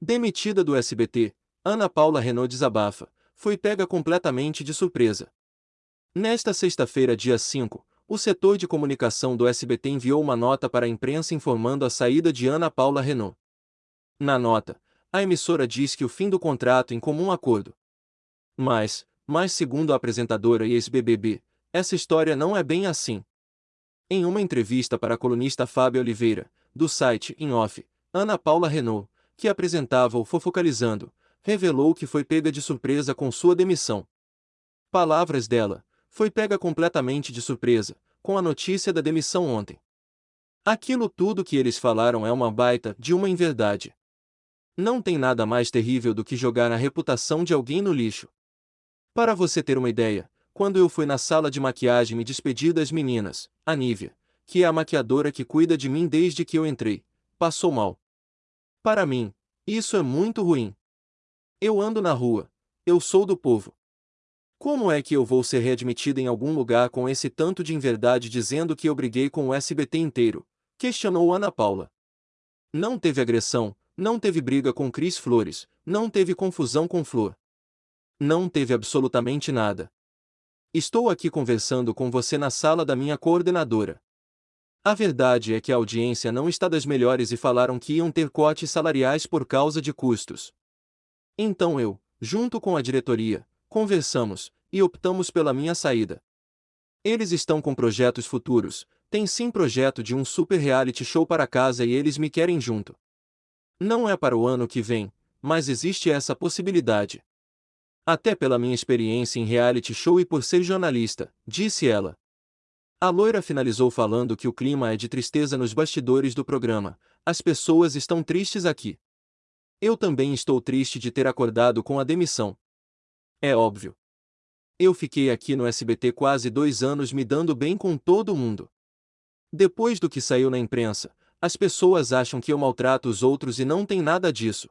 Demitida do SBT, Ana Paula Renault desabafa, foi pega completamente de surpresa. Nesta sexta-feira, dia 5, o setor de comunicação do SBT enviou uma nota para a imprensa informando a saída de Ana Paula Renault. Na nota, a emissora diz que o fim do contrato em comum acordo. Mas, mas segundo a apresentadora e ex-BBB, essa história não é bem assim. Em uma entrevista para a colunista Fábio Oliveira, do site In Off, Ana Paula Renault, que apresentava o Fofocalizando, revelou que foi pega de surpresa com sua demissão. Palavras dela, foi pega completamente de surpresa, com a notícia da demissão ontem. Aquilo tudo que eles falaram é uma baita de uma inverdade. Não tem nada mais terrível do que jogar a reputação de alguém no lixo. Para você ter uma ideia, quando eu fui na sala de maquiagem me despedi das meninas, a Nívia, que é a maquiadora que cuida de mim desde que eu entrei, passou mal. Para mim, isso é muito ruim. Eu ando na rua, eu sou do povo. Como é que eu vou ser readmitida em algum lugar com esse tanto de inverdade dizendo que eu briguei com o SBT inteiro? Questionou Ana Paula. Não teve agressão, não teve briga com Cris Flores, não teve confusão com Flor. Não teve absolutamente nada. Estou aqui conversando com você na sala da minha coordenadora. A verdade é que a audiência não está das melhores e falaram que iam ter cortes salariais por causa de custos. Então eu, junto com a diretoria, conversamos e optamos pela minha saída. Eles estão com projetos futuros, tem sim projeto de um super reality show para casa e eles me querem junto. Não é para o ano que vem, mas existe essa possibilidade. Até pela minha experiência em reality show e por ser jornalista, disse ela. A loira finalizou falando que o clima é de tristeza nos bastidores do programa, as pessoas estão tristes aqui. Eu também estou triste de ter acordado com a demissão. É óbvio. Eu fiquei aqui no SBT quase dois anos me dando bem com todo mundo. Depois do que saiu na imprensa, as pessoas acham que eu maltrato os outros e não tem nada disso.